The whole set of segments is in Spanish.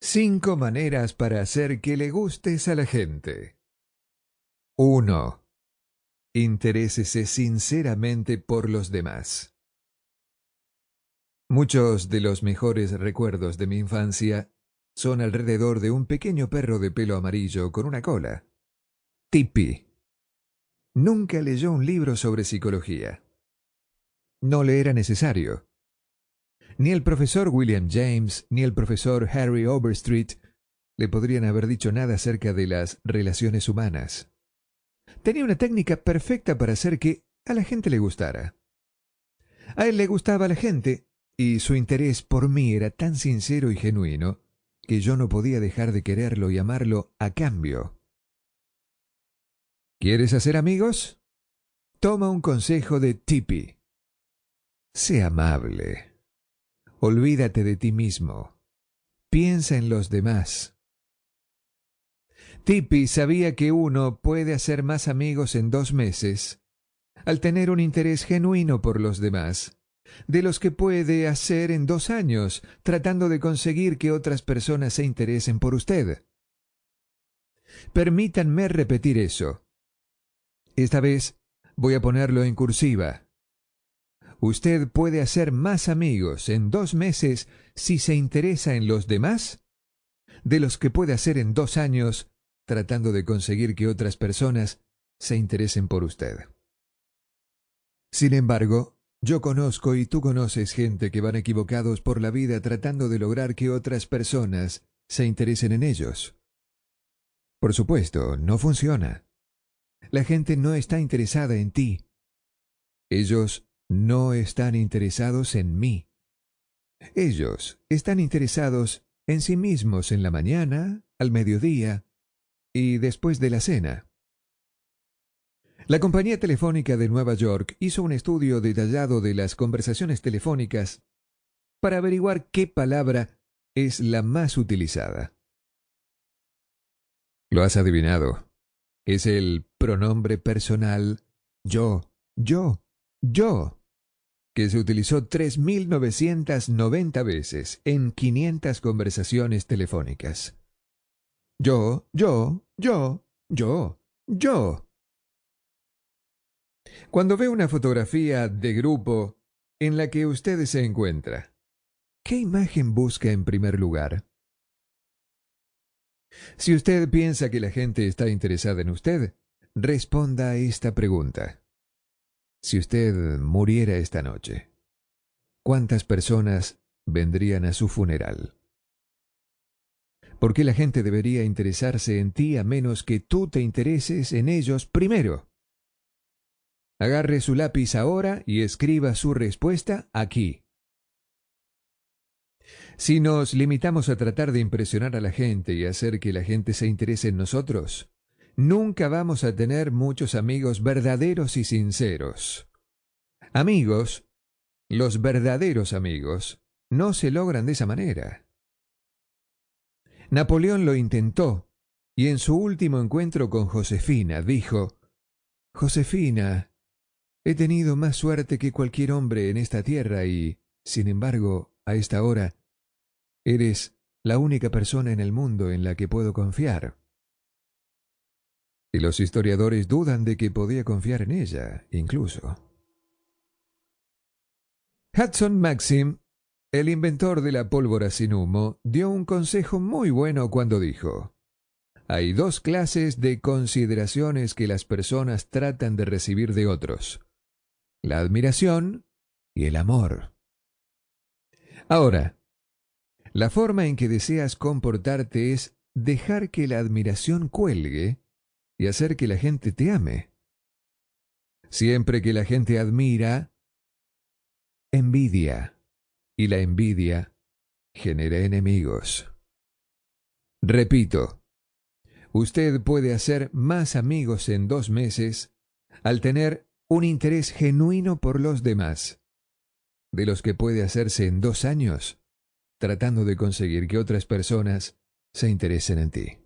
Cinco maneras para hacer que le gustes a la gente. 1. Interésese sinceramente por los demás. Muchos de los mejores recuerdos de mi infancia son alrededor de un pequeño perro de pelo amarillo con una cola. Tipi. Nunca leyó un libro sobre psicología. No le era necesario. Ni el profesor William James ni el profesor Harry Overstreet le podrían haber dicho nada acerca de las relaciones humanas. Tenía una técnica perfecta para hacer que a la gente le gustara. A él le gustaba la gente, y su interés por mí era tan sincero y genuino que yo no podía dejar de quererlo y amarlo a cambio. ¿Quieres hacer amigos? Toma un consejo de Tippy. Sé amable. Olvídate de ti mismo. Piensa en los demás. Tipi sabía que uno puede hacer más amigos en dos meses al tener un interés genuino por los demás, de los que puede hacer en dos años tratando de conseguir que otras personas se interesen por usted. Permítanme repetir eso. Esta vez voy a ponerlo en cursiva usted puede hacer más amigos en dos meses si se interesa en los demás de los que puede hacer en dos años tratando de conseguir que otras personas se interesen por usted. Sin embargo, yo conozco y tú conoces gente que van equivocados por la vida tratando de lograr que otras personas se interesen en ellos. Por supuesto, no funciona. La gente no está interesada en ti. Ellos no están interesados en mí. Ellos están interesados en sí mismos en la mañana, al mediodía y después de la cena. La compañía telefónica de Nueva York hizo un estudio detallado de las conversaciones telefónicas para averiguar qué palabra es la más utilizada. Lo has adivinado. Es el pronombre personal yo, yo, yo que se utilizó 3.990 veces en 500 conversaciones telefónicas. Yo, yo, yo, yo, yo. Cuando ve una fotografía de grupo en la que usted se encuentra, ¿qué imagen busca en primer lugar? Si usted piensa que la gente está interesada en usted, responda a esta pregunta. Si usted muriera esta noche, ¿cuántas personas vendrían a su funeral? ¿Por qué la gente debería interesarse en ti a menos que tú te intereses en ellos primero? Agarre su lápiz ahora y escriba su respuesta aquí. Si nos limitamos a tratar de impresionar a la gente y hacer que la gente se interese en nosotros, nunca vamos a tener muchos amigos verdaderos y sinceros. Amigos, los verdaderos amigos, no se logran de esa manera. Napoleón lo intentó, y en su último encuentro con Josefina dijo, Josefina, he tenido más suerte que cualquier hombre en esta tierra y, sin embargo, a esta hora, eres la única persona en el mundo en la que puedo confiar. Y los historiadores dudan de que podía confiar en ella, incluso. Hudson Maxim, el inventor de la pólvora sin humo, dio un consejo muy bueno cuando dijo, hay dos clases de consideraciones que las personas tratan de recibir de otros, la admiración y el amor. Ahora, la forma en que deseas comportarte es dejar que la admiración cuelgue y hacer que la gente te ame. Siempre que la gente admira, envidia, y la envidia genera enemigos. Repito, usted puede hacer más amigos en dos meses al tener un interés genuino por los demás, de los que puede hacerse en dos años tratando de conseguir que otras personas se interesen en ti.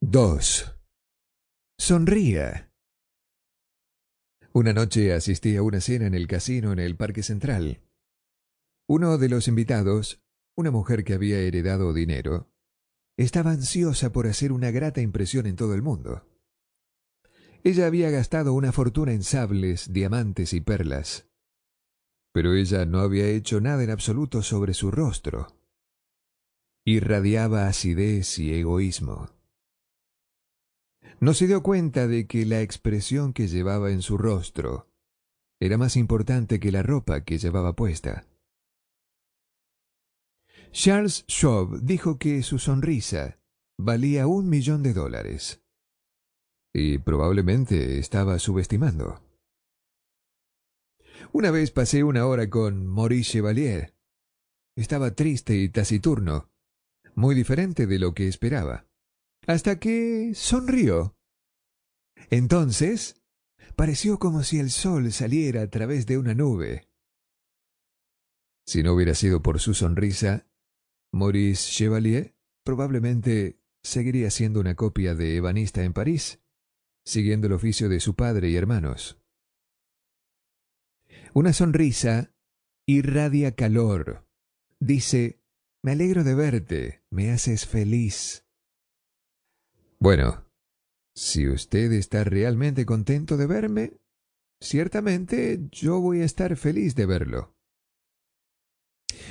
2. Sonría. Una noche asistí a una cena en el casino en el Parque Central. Uno de los invitados una mujer que había heredado dinero, estaba ansiosa por hacer una grata impresión en todo el mundo. Ella había gastado una fortuna en sables, diamantes y perlas, pero ella no había hecho nada en absoluto sobre su rostro. Irradiaba acidez y egoísmo. No se dio cuenta de que la expresión que llevaba en su rostro era más importante que la ropa que llevaba puesta. Charles Schwab dijo que su sonrisa valía un millón de dólares. Y probablemente estaba subestimando. Una vez pasé una hora con Maurice Chevalier. Estaba triste y taciturno, muy diferente de lo que esperaba, hasta que sonrió. Entonces, pareció como si el sol saliera a través de una nube. Si no hubiera sido por su sonrisa, Maurice Chevalier probablemente seguiría siendo una copia de ebanista en París, siguiendo el oficio de su padre y hermanos. Una sonrisa irradia calor. Dice, me alegro de verte, me haces feliz. Bueno, si usted está realmente contento de verme, ciertamente yo voy a estar feliz de verlo.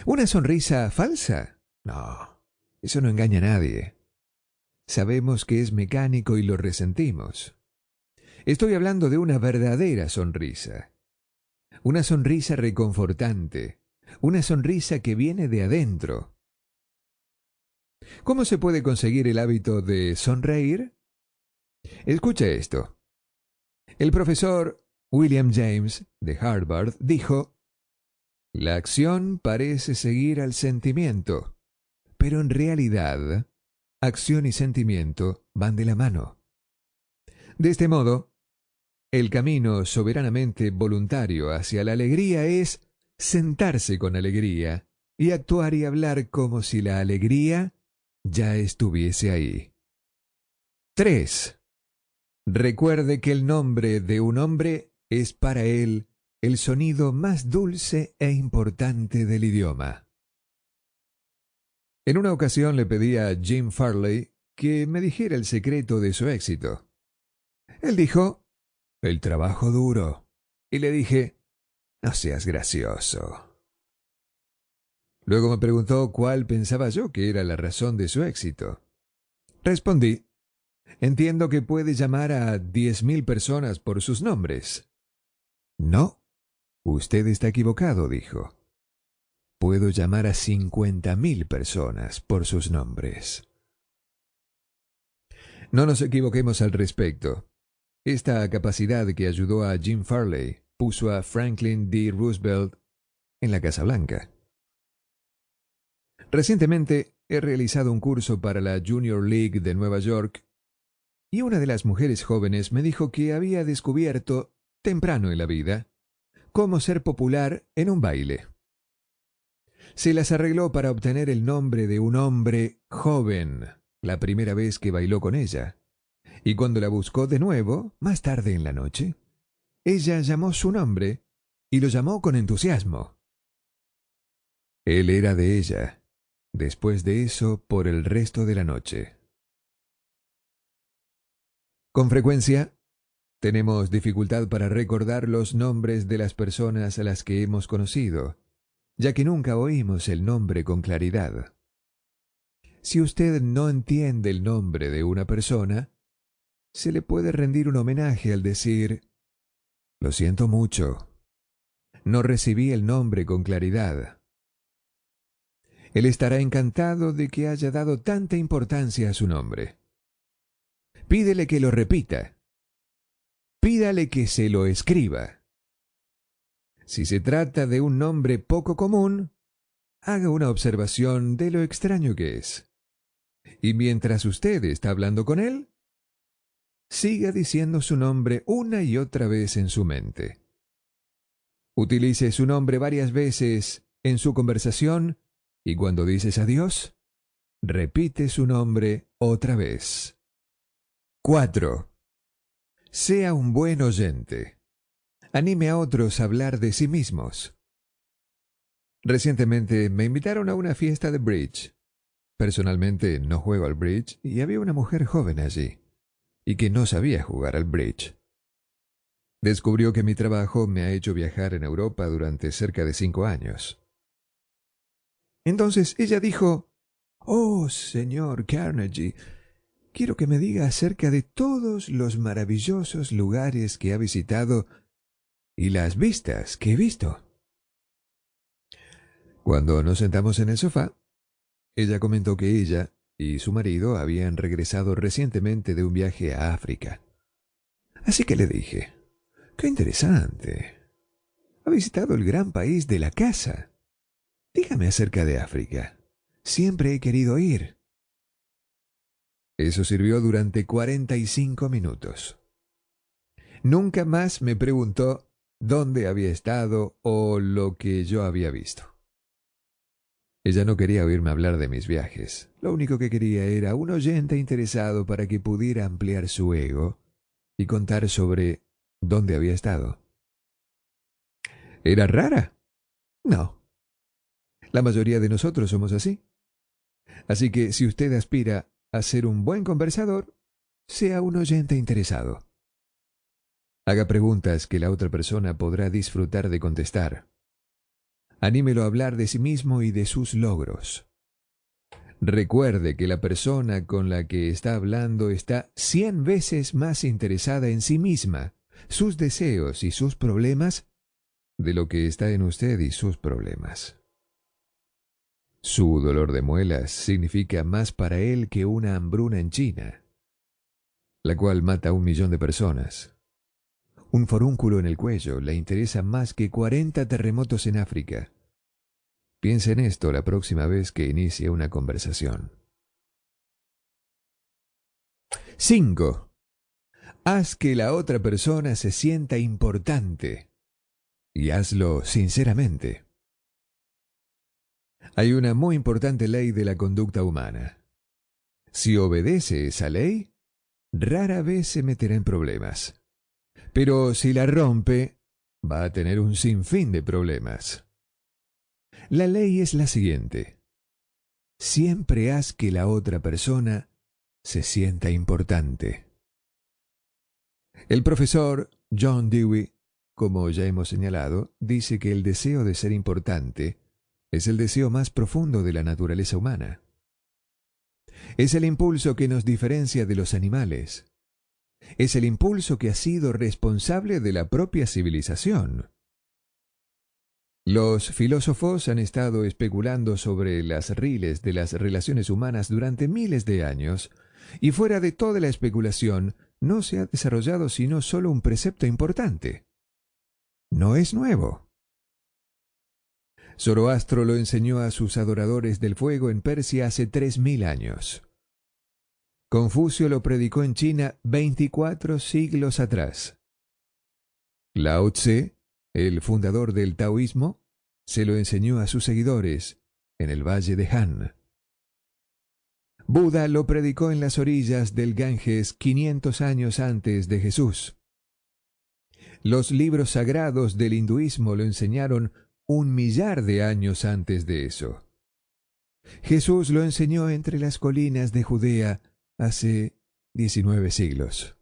¿Una sonrisa falsa? No, eso no engaña a nadie. Sabemos que es mecánico y lo resentimos. Estoy hablando de una verdadera sonrisa. Una sonrisa reconfortante. Una sonrisa que viene de adentro. ¿Cómo se puede conseguir el hábito de sonreír? Escucha esto. El profesor William James de Harvard dijo, La acción parece seguir al sentimiento pero en realidad, acción y sentimiento van de la mano. De este modo, el camino soberanamente voluntario hacia la alegría es sentarse con alegría y actuar y hablar como si la alegría ya estuviese ahí. 3. Recuerde que el nombre de un hombre es para él el sonido más dulce e importante del idioma. En una ocasión le pedí a Jim Farley que me dijera el secreto de su éxito. Él dijo, el trabajo duro. Y le dije, no seas gracioso. Luego me preguntó cuál pensaba yo que era la razón de su éxito. Respondí, entiendo que puede llamar a diez mil personas por sus nombres. No, usted está equivocado, dijo puedo llamar a cincuenta mil personas por sus nombres. No nos equivoquemos al respecto. Esta capacidad que ayudó a Jim Farley puso a Franklin D. Roosevelt en la Casa Blanca. Recientemente he realizado un curso para la Junior League de Nueva York y una de las mujeres jóvenes me dijo que había descubierto, temprano en la vida, cómo ser popular en un baile se las arregló para obtener el nombre de un hombre joven la primera vez que bailó con ella. Y cuando la buscó de nuevo, más tarde en la noche, ella llamó su nombre y lo llamó con entusiasmo. Él era de ella, después de eso, por el resto de la noche. Con frecuencia, tenemos dificultad para recordar los nombres de las personas a las que hemos conocido, ya que nunca oímos el nombre con claridad. Si usted no entiende el nombre de una persona, se le puede rendir un homenaje al decir, lo siento mucho, no recibí el nombre con claridad. Él estará encantado de que haya dado tanta importancia a su nombre. Pídele que lo repita. Pídale que se lo escriba. Si se trata de un nombre poco común, haga una observación de lo extraño que es. Y mientras usted está hablando con él, siga diciendo su nombre una y otra vez en su mente. Utilice su nombre varias veces en su conversación y cuando dices adiós, repite su nombre otra vez. 4. Sea un buen oyente anime a otros a hablar de sí mismos. Recientemente me invitaron a una fiesta de bridge. Personalmente no juego al bridge y había una mujer joven allí, y que no sabía jugar al bridge. Descubrió que mi trabajo me ha hecho viajar en Europa durante cerca de cinco años. Entonces ella dijo, Oh, señor Carnegie, quiero que me diga acerca de todos los maravillosos lugares que ha visitado y las vistas que he visto. Cuando nos sentamos en el sofá, ella comentó que ella y su marido habían regresado recientemente de un viaje a África. Así que le dije, ¡Qué interesante! Ha visitado el gran país de la casa. Dígame acerca de África. Siempre he querido ir. Eso sirvió durante cuarenta y cinco minutos. Nunca más me preguntó dónde había estado o lo que yo había visto. Ella no quería oírme hablar de mis viajes. Lo único que quería era un oyente interesado para que pudiera ampliar su ego y contar sobre dónde había estado. ¿Era rara? No. La mayoría de nosotros somos así. Así que si usted aspira a ser un buen conversador, sea un oyente interesado. Haga preguntas que la otra persona podrá disfrutar de contestar. Anímelo a hablar de sí mismo y de sus logros. Recuerde que la persona con la que está hablando está cien veces más interesada en sí misma, sus deseos y sus problemas, de lo que está en usted y sus problemas. Su dolor de muelas significa más para él que una hambruna en China, la cual mata a un millón de personas. Un forúnculo en el cuello le interesa más que cuarenta terremotos en África. Piense en esto la próxima vez que inicie una conversación. 5. Haz que la otra persona se sienta importante y hazlo sinceramente. Hay una muy importante ley de la conducta humana. Si obedece esa ley, rara vez se meterá en problemas. Pero si la rompe, va a tener un sinfín de problemas. La ley es la siguiente. Siempre haz que la otra persona se sienta importante. El profesor John Dewey, como ya hemos señalado, dice que el deseo de ser importante es el deseo más profundo de la naturaleza humana. Es el impulso que nos diferencia de los animales es el impulso que ha sido responsable de la propia civilización. Los filósofos han estado especulando sobre las riles de las relaciones humanas durante miles de años, y fuera de toda la especulación no se ha desarrollado sino solo un precepto importante. No es nuevo. Zoroastro lo enseñó a sus adoradores del fuego en Persia hace tres mil años. Confucio lo predicó en China 24 siglos atrás. Lao Tse, el fundador del taoísmo, se lo enseñó a sus seguidores en el valle de Han. Buda lo predicó en las orillas del Ganges 500 años antes de Jesús. Los libros sagrados del hinduismo lo enseñaron un millar de años antes de eso. Jesús lo enseñó entre las colinas de Judea hace 19 siglos.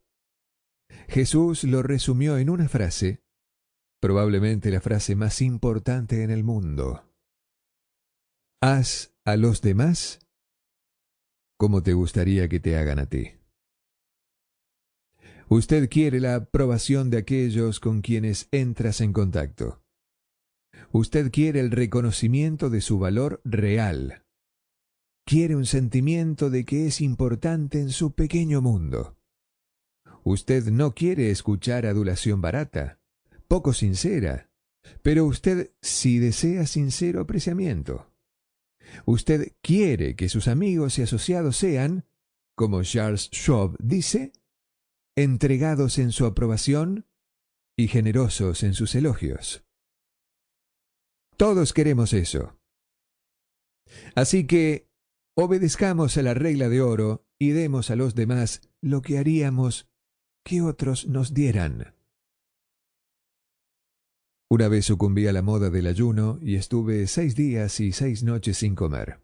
Jesús lo resumió en una frase, probablemente la frase más importante en el mundo. Haz a los demás como te gustaría que te hagan a ti. Usted quiere la aprobación de aquellos con quienes entras en contacto. Usted quiere el reconocimiento de su valor real quiere un sentimiento de que es importante en su pequeño mundo. Usted no quiere escuchar adulación barata, poco sincera, pero usted sí desea sincero apreciamiento. Usted quiere que sus amigos y asociados sean, como Charles Schwab dice, entregados en su aprobación y generosos en sus elogios. Todos queremos eso. Así que Obedezcamos a la regla de oro y demos a los demás lo que haríamos que otros nos dieran. Una vez sucumbí a la moda del ayuno y estuve seis días y seis noches sin comer.